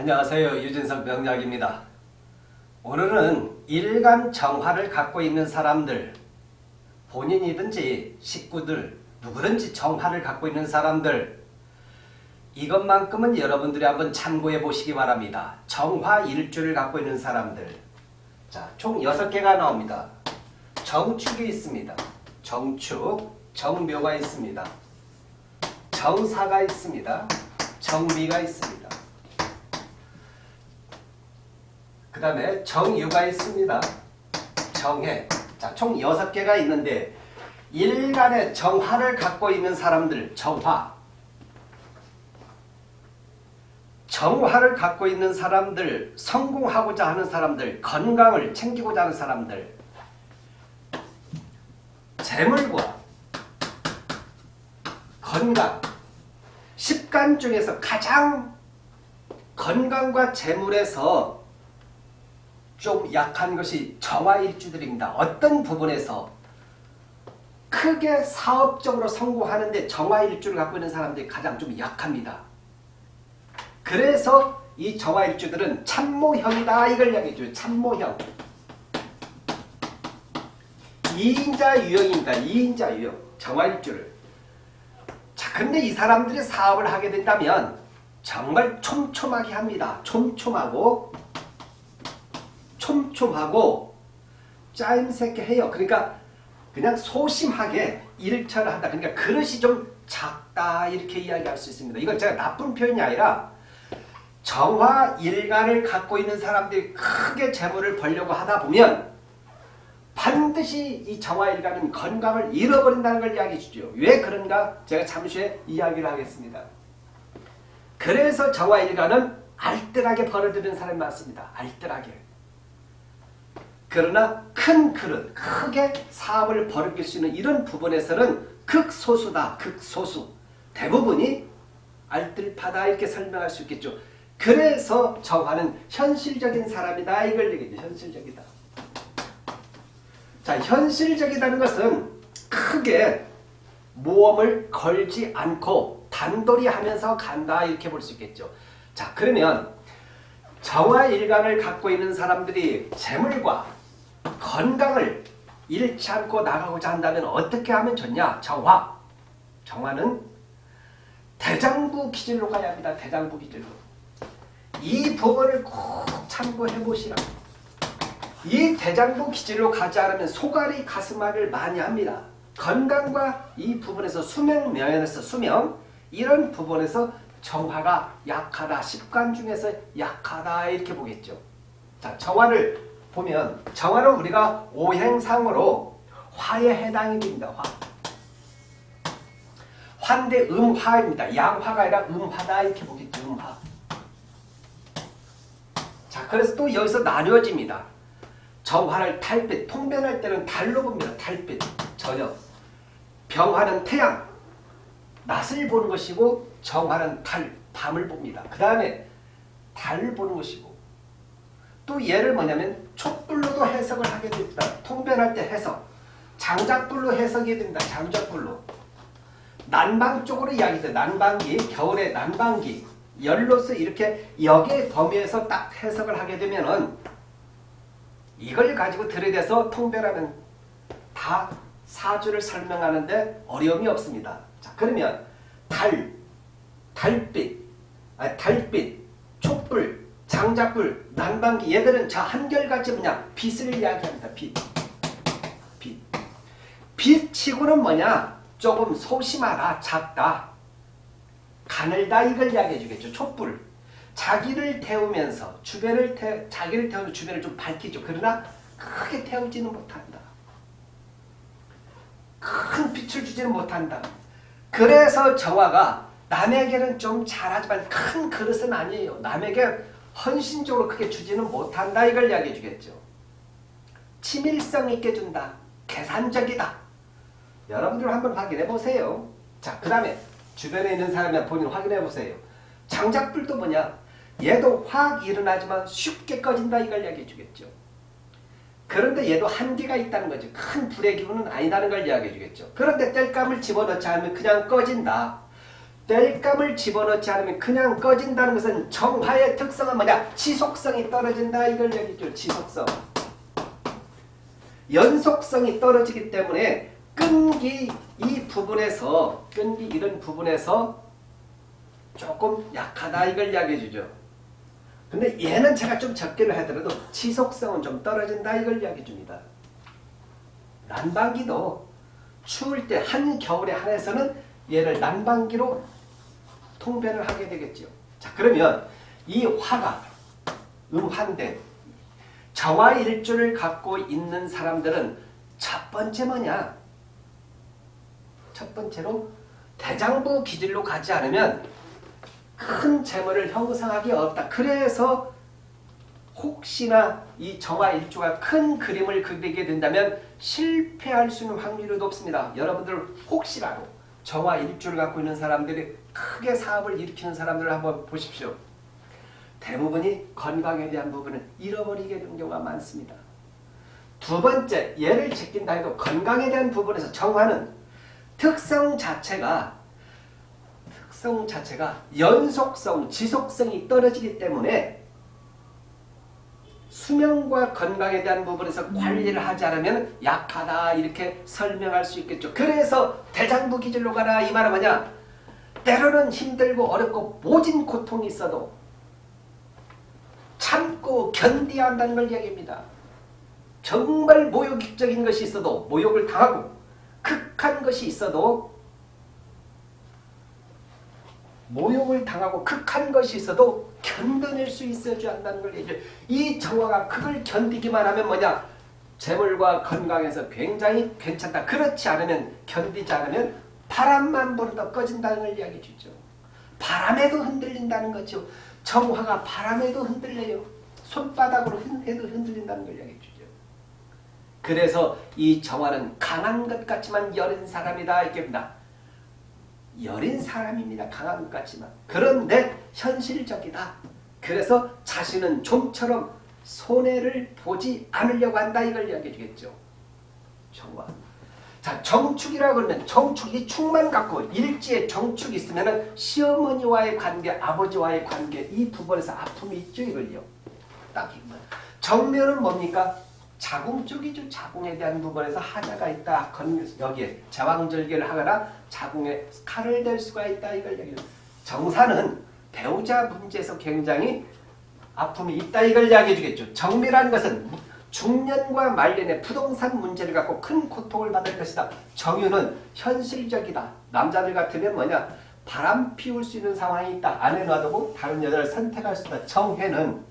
안녕하세요. 유진석 명약입니다. 오늘은 일간 정화를 갖고 있는 사람들, 본인이든지 식구들, 누구든지 정화를 갖고 있는 사람들, 이것만큼은 여러분들이 한번 참고해 보시기 바랍니다. 정화 일주를 갖고 있는 사람들. 자, 총 6개가 나옵니다. 정축이 있습니다. 정축, 정묘가 있습니다. 정사가 있습니다. 정미가 있습니다. 그 다음에 정유가 있습니다. 정해. 자, 총 6개가 있는데 일간의 정화를 갖고 있는 사람들, 정화. 정화를 갖고 있는 사람들, 성공하고자 하는 사람들, 건강을 챙기고자 하는 사람들, 재물과 건강, 십간 중에서 가장 건강과 재물에서 좀 약한 것이 정화일주들입니다. 어떤 부분에서 크게 사업적으로 성공하는데 정화일주를 갖고 있는 사람들이 가장 좀 약합니다. 그래서 이 정화일주들은 참모형이다 이걸 이야기해줘요. 참모형. 2인자 유형입니다. 2인자 유형. 정화일주를. 자, 근데 이 사람들이 사업을 하게 된다면 정말 촘촘하게 합니다. 촘촘하고 촘촘하고 짜임새게 해요. 그러니까 그냥 소심하게 일처를 한다. 그러니까 그릇이 좀 작다 이렇게 이야기할 수 있습니다. 이건 제가 나쁜 표현이 아니라 정화 일간을 갖고 있는 사람들이 크게 재물을 벌려고 하다 보면 반드시 이 정화 일간은 건강을 잃어버린다는 걸 이야기해 주죠. 왜 그런가? 제가 잠시 후에 이야기를 하겠습니다. 그래서 정화 일간은 알뜰하게 벌어들이는 사람이 많습니다. 알뜰하게. 그러나 큰 그릇, 크게 사업을 벌일 수 있는 이런 부분에서는 극소수다. 극소수. 대부분이 알뜰파다 이렇게 설명할 수 있겠죠. 그래서 정화는 현실적인 사람이다. 이걸 얘기죠. 현실적이다. 자, 현실적이라는 것은 크게 모험을 걸지 않고 단돌이 하면서 간다. 이렇게 볼 수 있겠죠. 자, 그러면 정화 일간을 갖고 있는 사람들이 재물과 건강을 잃지 않고 나가고자 한다면 어떻게 하면 좋냐? 정화. 정화는 대장부 기질로 가야 합니다. 대장부 기질로. 이 부분을 꼭 참고해 보시라. 이 대장부 기질로 가지 않으면 소갈이 가슴앓이를 많이 합니다. 건강과 이 부분에서 수명 면에서 수명 이런 부분에서 정화가 약하다. 십관 중에서 약하다 이렇게 보겠죠. 자, 정화를 보면 정화는 우리가 오행상으로 화에 해당이 됩니다. 화. 환대 음화입니다. 양화가 아니라 음화다 이렇게 보겠죠. 음화. 자, 그래서 또 여기서 나뉘어집니다. 정화를 달빛, 통변할 때는 달로 봅니다. 달빛, 저녁. 병화는 태양, 낮을 보는 것이고 정화는 달, 밤을 봅니다. 그 다음에 달을 보는 것이고 또 얘를 뭐냐면 촛불로도 해석을 하게 됩니다. 통변할 때 해석. 장작불로 해석이 됩니다. 장작불로. 난방 쪽으로 이야기돼. 난방기, 겨울에 난방기. 열로서 이렇게 역의 범위에서 딱 해석을 하게 되면은 이걸 가지고 들이대서 통변하면 다 사주를 설명하는데 어려움이 없습니다. 자, 그러면 달, 달빛, 아, 달빛, 촛불, 장작불, 난방기 얘들은 자 한결같이 뭐냐 빛을 이야기합니다. 빛. 빛. 빛치고는 뭐냐 조금 소심하다, 작다, 가늘다 이걸 이야기해 주겠죠. 촛불. 자기를 태우면서 주변을 태 자기를 태우면서 주변을 좀 밝히죠. 그러나 크게 태우지는 못한다. 큰 빛을 주지는 못한다. 그래서 정화가 남에게는 좀 잘하지만 큰 그릇은 아니에요. 남에게 헌신적으로 크게 주지는 못한다. 이걸 이야기해 주겠죠. 치밀성 있게 준다. 계산적이다. 여러분들 한번 확인해 보세요. 자, 그 다음에 주변에 있는 사람이 본인 확인해 보세요. 장작불도 뭐냐? 얘도 확 일어나지만 쉽게 꺼진다. 이걸 이야기해 주겠죠. 그런데 얘도 한계가 있다는 거죠. 큰 불의 기운은 아니다는 걸 이야기해 주겠죠. 그런데 땔감을 집어넣지 않으면 그냥 꺼진다. 땔감을 집어넣지 않으면 그냥 꺼진다는 것은 정화의 특성은 뭐냐? 지속성이 떨어진다 이걸 얘기죠. 지속성. 연속성이 떨어지기 때문에 끈기 이 부분에서 끈기 이런 부분에서 조금 약하다 이걸 이야기해 주죠. 근데 얘는 제가 좀 적게를 하더라도 지속성은 좀 떨어진다 이걸 이야기해 줍니다. 난방기도 추울 때 한겨울에 한해서는 얘를 난방기로 통변을 하게 되겠죠. 자 그러면 이 화가 음환대 정화일주를 갖고 있는 사람들은 첫 번째 뭐냐? 첫 번째로 대장부 기질로 가지 않으면 큰 재물을 형성하기 어렵다. 그래서 혹시나 이 정화일주가 큰 그림을 그리게 된다면 실패할 수 있는 확률이 높습니다. 여러분들 혹시라도 정화일주를 갖고 있는 사람들이 크게 사업을 일으키는 사람들을 한번 보십시오. 대부분이 건강에 대한 부분을 잃어버리게 되는 경우가 많습니다. 두 번째, 예를 제낀다 해도 건강에 대한 부분에서 정화는 특성 자체가 특성 자체가 연속성, 지속성이 떨어지기 때문에 수명과 건강에 대한 부분에서 관리를 하지 않으면 약하다 이렇게 설명할 수 있겠죠. 그래서 대장부 기질로 가라 이 말은 뭐냐? 때로는 힘들고 어렵고 모진 고통이 있어도 참고 견뎌야 한다는 걸 이야기합니다. 정말 모욕적인 것이 있어도 모욕을 당하고 극한 것이 있어도 모욕을 당하고 극한 것이 있어도 견뎌낼 수 있어야 한다는 걸 얘기해요. 이 정화가 그걸 견디기만 하면 뭐냐? 재물과 건강에서 굉장히 괜찮다. 그렇지 않으면 견디지 않으면 바람만 불어도 꺼진다는 걸 이야기해 주죠. 바람에도 흔들린다는 거죠. 정화가 바람에도 흔들려요. 손바닥으로 해도 흔들린다는 걸 이야기해 주죠. 그래서 이 정화는 강한 것 같지만 여린 사람이다 이렇게입니다. 여린 사람입니다. 강한 것 같지만. 그런데 현실적이다. 그래서 자신은 좀처럼 손해를 보지 않으려고 한다 이걸 이야기해 주겠죠. 정화. 자 정축이라고 그러면 정축이 축만 갖고 일지에 정축이 있으면 시어머니와의 관계 아버지와의 관계 이 부분에서 아픔이 있죠 이걸요. 딱. 정면은 뭡니까? 자궁 쪽이죠. 자궁에 대한 부분에서 하자가 있다. 여기에 제왕절개를 하거나 자궁에 칼을 댈 수가 있다. 이걸 얘기해요. 정사는 배우자 문제에서 굉장히 아픔이 있다. 이걸 이야기해 주겠죠. 정미라는 것은 중년과 말년에 부동산 문제를 갖고 큰 고통을 받을 것이다. 정유는 현실적이다. 남자들 같으면 뭐냐? 바람 피울 수 있는 상황이 있다. 아내 놔두고 다른 여자를 선택할 수 있다. 정회는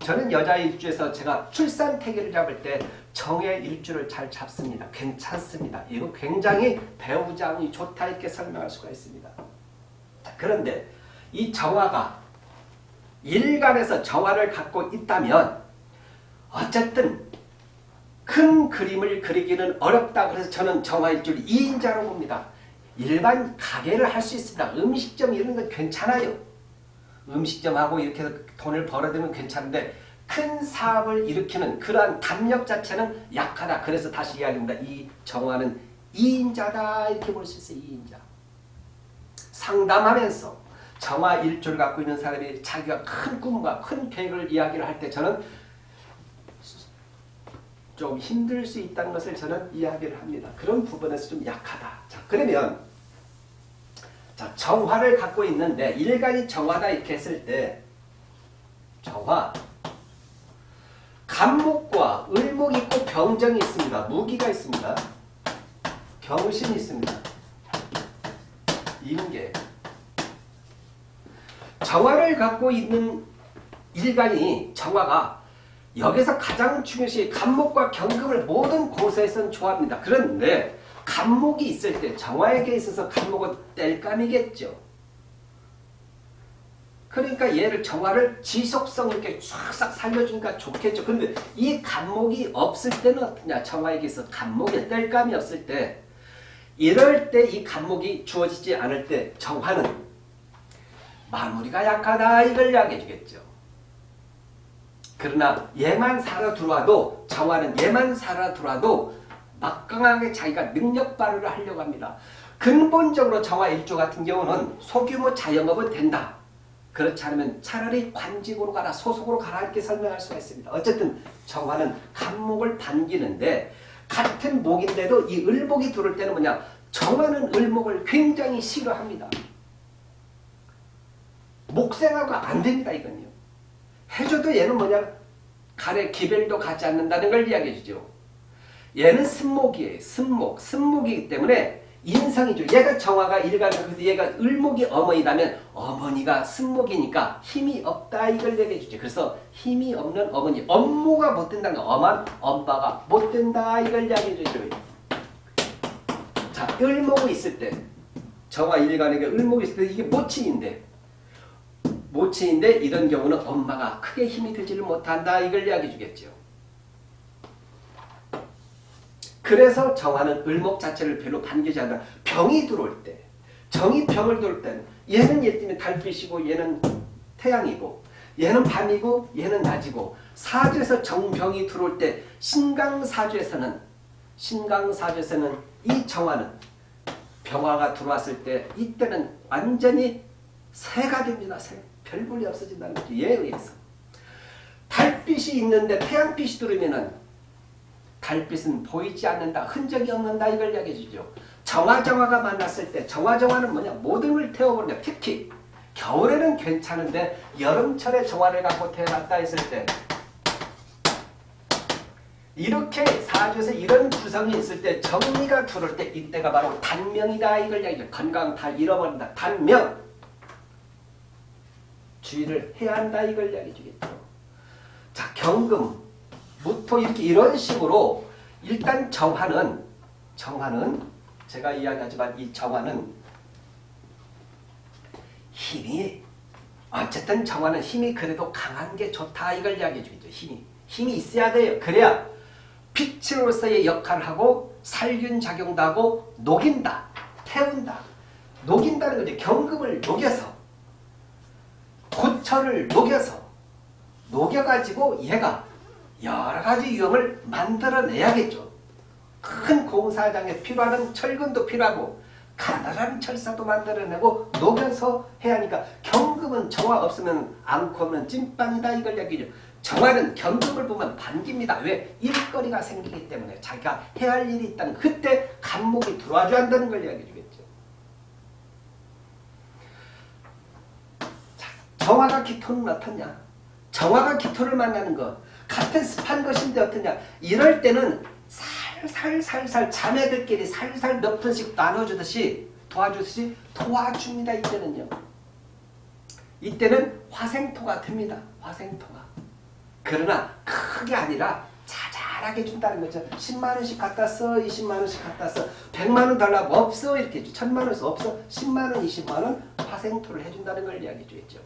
저는 여자 일주에서 제가 출산 태기를 잡을 때 정의 일주를 잘 잡습니다. 괜찮습니다. 이거 굉장히 배우자운이 좋다 이렇게 설명할 수가 있습니다. 그런데 이 정화가 일간에서 정화를 갖고 있다면 어쨌든 큰 그림을 그리기는 어렵다. 그래서 저는 정화일주를 2인자로 봅니다. 일반 가게를 할 수 있습니다. 음식점 이런 건 괜찮아요. 음식점하고 이렇게 해서 돈을 벌어들면 괜찮은데 큰 사업을 일으키는 그러한 담력 자체는 약하다. 그래서 다시 이야기합니다. 이 정화는 2인자다 이렇게 볼 수 있어요. 2인자. 상담하면서 정화 일주를 갖고 있는 사람이 자기가 큰 꿈과 큰 계획을 이야기를 할 때 저는 좀 힘들 수 있다는 것을 저는 이야기를 합니다. 그런 부분에서 좀 약하다. 자, 그러면 자, 정화를 갖고 있는데 일간이 정화다 이렇게 했을 때 정화 간목과 을목이 있고 병정이 있습니다. 무기가 있습니다. 경신이 있습니다. 임계 정화를 갖고 있는 일간이 정화가 여기서 가장 중요시 간목과 경금을 모든 고서에서는 좋아합니다. 그런데 간목이 있을 때 정화에게 있어서 간목은 뗄감이겠죠. 그러니까 얘를 정화를 지속성 있게 싹싹 살려주니까 좋겠죠. 그런데 이 간목이 없을 때는 어떠냐? 정화에게 있어 간목에 뗄감이 없을 때 이럴 때 이 간목이 주어지지 않을 때 정화는 마무리가 약하다 이걸 이야기해 주겠죠. 그러나 얘만 살아 들어와도 정화는 얘만 살아 들어와도 막강하게 자기가 능력 발휘를 하려고 합니다. 근본적으로 정화 일조 같은 경우는 소규모 자영업은 된다. 그렇지 않으면 차라리 관직으로 가라 소속으로 가라 이렇게 설명할 수가 있습니다. 어쨌든 정화는 간목을 반기는데 같은 목인데도 이 을목이 들어올 때는 뭐냐 정화는 을목을 굉장히 싫어합니다. 목생하고 안 됩니다 이건요. 해줘도 얘는 뭐냐 간에 기별도 가지 않는다는 걸 이야기해 주죠. 얘는 승목이에요. 승목. 승목이기 때문에 인성이죠. 얘가 정화가 일간이고 얘가 을목이 어머니라면 어머니가 승목이니까 힘이 없다 이걸 얘기해 주죠. 그래서 힘이 없는 어머니. 업무가 못 된다는 거. 엄한 엄마가 못 된다 이걸 이야기해 주죠. 자, 을목이 있을 때 정화 일간에게 을목이 있을 때 이게 모친인데 모친인데 이런 경우는 엄마가 크게 힘이 들지를 못한다 이걸 이야기해 주겠죠. 그래서 정화는 을목 자체를 별로 반기지 않는다. 병이 들어올 때, 정이 병을 들어올 때는 얘는 예를 들면 달빛이고 얘는 태양이고 얘는 밤이고 얘는 낮이고 사주에서 정병이 들어올 때 신강사주에서는 신강사주에서는 이 정화는 병화가 들어왔을 때 이때는 완전히 새가 됩니다. 새. 별볼이 없어진다는 거죠. 얘에 의해서. 달빛이 있는데 태양빛이 들어오면은 달빛은 보이지 않는다. 흔적이 없는다. 이걸 이야기해 주죠. 정화정화가 만났을 때 정화정화는 뭐냐? 모든 걸 태워버린다. 특히 겨울에는 괜찮은데 여름철에 정화를 갖고 태어났다 했을 때 이렇게 사주에서 이런 구성이 있을 때 정리가 들어올 때 이때가 바로 단명이다. 이걸 이야기해 건강 다 잃어버린다. 단명. 주의를 해야 한다. 이걸 이야기해 주겠죠. 자, 경금. 무토 이렇게 이런 식으로 일단 정화는 정화는 제가 이야기하지만 이 정화는 힘이 어쨌든 정화는 힘이 그래도 강한 게 좋다 이걸 이야기해 주겠죠. 힘이 힘이 있어야 돼요. 그래야 빛으로서의 역할을 하고 살균 작용도 하고 녹인다. 태운다. 녹인다는 거죠. 경금을 녹여서 고철을 녹여서 녹여가지고 얘가 여러 가지 유형을 만들어내야겠죠. 큰 공사장에 필요한 철근도 필요하고 가난한 철사도 만들어내고 녹여서 해야 하니까 경금은 정화 없으면 없는 찐빵이다 이걸 얘기죠. 정화는 경금을 보면 반깁니다. 왜? 일거리가 생기기 때문에 자기가 해야 할 일이 있다는 그때 간목이 들어와줘야 한다는 걸 이야기해 주겠죠. 자, 정화가 기토는 어떻냐? 정화가 기토를 만나는 것 같은 습한 것인데 어떠냐? 이럴 때는 살살살살 자매들끼리 살살 몇 번씩 나눠주듯이 도와주듯이 도와줍니다 이때는요. 이때는 화생토가 됩니다 화생토가. 그러나 크게 아니라 자잘하게 준다는 거죠. 10만원씩 갖다 써 20만원씩 갖다 써. 100만원 달라고 없어 이렇게 1000만원 없어. 10만원 20만원 화생토를 해준다는 걸 이야기해 주겠죠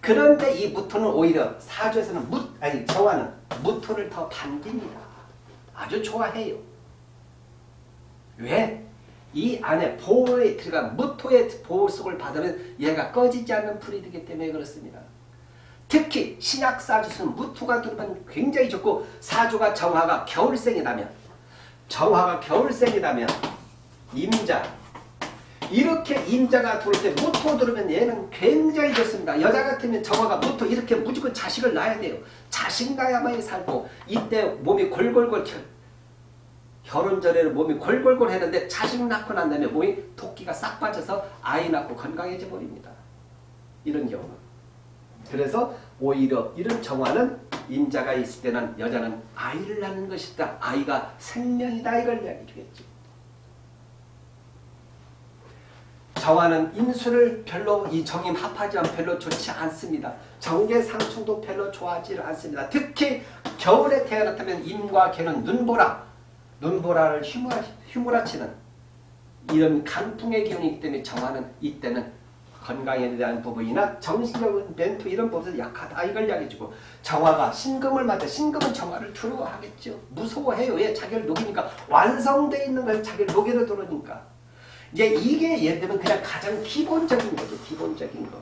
그런데 이 무토는 오히려 사주에서는 무, 아니 정화는 무토를 더 반깁니다. 아주 좋아해요. 왜? 이 안에 보호에 들어간 무토의 보호 속을 받으면 얘가 꺼지지 않는 풀이 되기 때문에 그렇습니다. 특히 신약 사주에서는 무토가 들어가면 굉장히 좋고 사주가 정화가 겨울생이라면 정화가 겨울생이라면 임자, 이렇게 임자가 들어올 때 무토 들으면 얘는 굉장히 좋습니다. 여자 같으면 정화가 무토 이렇게 무조건 자식을 낳아야 돼요. 자식 낳아야만 살고 이때 몸이 골골골 결혼 전에는 몸이 골골골 했는데 자식 낳고 난 다음에 몸이 토끼가 싹 빠져서 아이 낳고 건강해져 버립니다. 이런 경우 그래서 오히려 이런 정화는 임자가 있을 때는 여자는 아이를 낳는 것이다. 아이가 생명이다. 이걸 이야기해 주겠죠. 정화는 인수를 별로 이 정임 합하지만 별로 좋지 않습니다. 정계 상충도 별로 좋아하지 않습니다. 특히 겨울에 태어났다면 임과 개는 눈보라, 눈보라를 휘몰아, 휘몰아치는 이런 강풍의 기운이기 때문에 정화는 이때는 건강에 대한 부분이나 정신적인 멘토 이런 부분에서 약하다 이걸 이야기해주고 정화가 신금을 맞아 신금은 정화를 두려워하겠죠. 무서워해요. 왜? 자기를 녹이니까 완성되어 있는 걸 자기를 녹여서 들어오니까 이제 이게 예를 들면 그냥 가장 기본적인 거죠. 기본적인 거.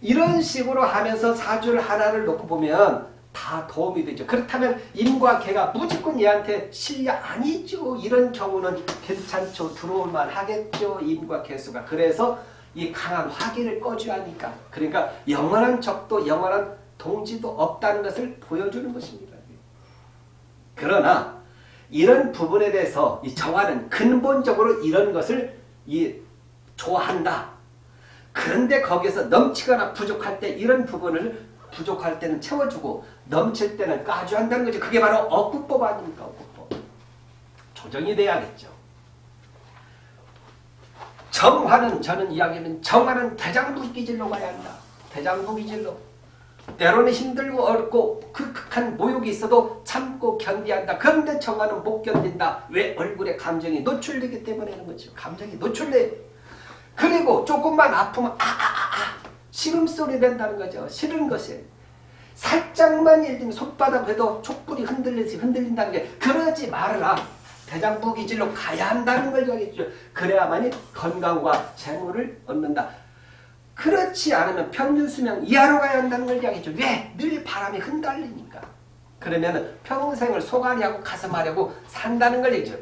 이런 식으로 하면서 사주를 하나를 놓고 보면 다 도움이 되죠. 그렇다면 임과 개가 무조건 얘한테 실려 아니죠. 이런 경우는 괜찮죠. 들어올만 하겠죠. 임과 개수가. 그래서 이 강한 화기를 꺼줘야 하니까. 그러니까 영원한 적도 영원한 동지도 없다는 것을 보여주는 것입니다. 그러나 이런 부분에 대해서 이 정화는 근본적으로 이런 것을 이 좋아한다. 그런데 거기서 넘치거나 부족할 때 이런 부분을 부족할 때는 채워주고 넘칠 때는 까줘한다는 거죠. 그게 바로 억구법 아닙니까? 억구법. 조정이 돼야겠죠. 정화는 저는 이야기하면 정화는 대장부 기질로 가야 한다. 대장부 기질로. 때로는 힘들고 어렵고 극한 모욕이 있어도 참고 견디한다. 그런데 정화는 못 견딘다. 왜? 얼굴에 감정이 노출되기 때문에는 거죠. 감정이 노출돼. 그리고 조금만 아프면 아아아아 시름소리 낸다는 거죠. 싫은 것이. 살짝만 예를 들면 손바닥 해도 촛불이 흔들리지 흔들린다는 게 그러지 말아라. 대장부 기질로 가야 한다는 걸 이야기했죠. 그래야만이 건강과 재물을 얻는다. 그렇지 않으면 평균 수명 이하로 가야 한다는 걸 이야기했죠. 왜? 늘 바람이 흔들리니까. 그러면 평생을 소가리하고 가슴하려고 산다는 걸 얘기죠.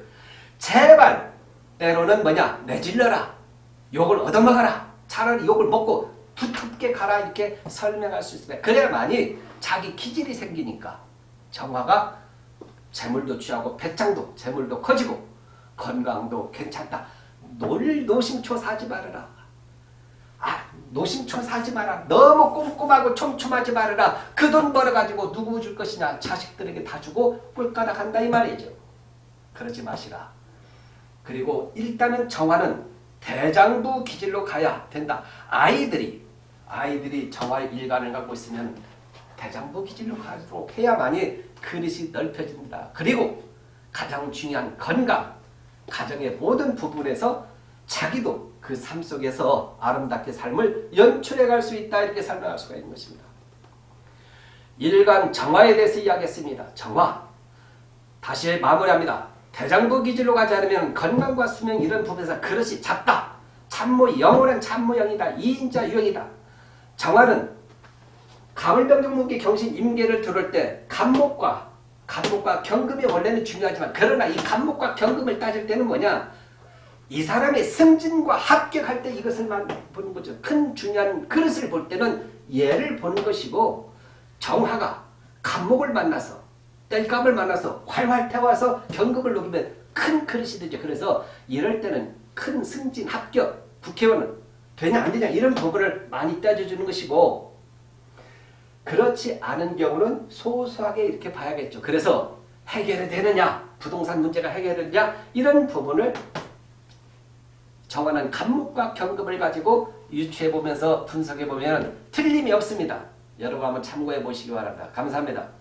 제발 때로는 뭐냐 내질러라. 욕을 얻어먹어라. 차라리 욕을 먹고 두텁게 가라 이렇게 설명할 수 있습니다. 그래야만이 자기 기질이 생기니까 정화가 재물도 취하고 배짱도 재물도 커지고 건강도 괜찮다. 놀 노심초 사지 말아라. 아 노심초 사지 마라. 너무 꼼꼼하고 촘촘하지 말아라. 그 돈 벌어가지고 누구 줄 것이냐. 자식들에게 다 주고 꿀가닥 한다 이 말이죠. 그러지 마시라. 그리고 일단은 정화는 대장부 기질로 가야 된다. 아이들이 아이들이 정화의 일관을 갖고 있으면 대장부 기질로 가도록 해야만이 그릇이 넓혀진다. 그리고 가장 중요한 건강, 가정의 모든 부분에서 자기도 그 삶 속에서 아름답게 삶을 연출해 갈 수 있다 이렇게 설명할 수가 있는 것입니다. 일간 정화에 대해서 이야기했습니다. 정화. 다시 마무리합니다. 대장부 기질로 가지 않으면 건강과 수명 이런 부분에서 그릇이 작다. 참모 영원한 참모영이다. 이인자 유형이다. 정화는 가물병정문기 경신 임계를 들을 때 간목과 간목과 경금이 원래는 중요하지만 그러나 이 간목과 경금을 따질 때는 뭐냐 이 사람의 승진과 합격할 때 이것을 보는 거죠. 큰 중요한 그릇을 볼 때는 얘를 보는 것이고 정화가 간목을 만나서 뗄감을 만나서 활활 태워서 경금을 녹이면 큰 그릇이 되죠. 그래서 이럴 때는 큰 승진 합격 국회의원은 되냐 안 되냐 이런 부분을 많이 따져주는 것이고 그렇지 않은 경우는 소소하게 이렇게 봐야겠죠. 그래서 해결이 되느냐 부동산 문제가 해결되느냐 이런 부분을 정하는 간목과 경금을 가지고 유추해보면서 분석해보면 틀림이 없습니다. 여러분 한번 참고해 보시기 바랍니다. 감사합니다.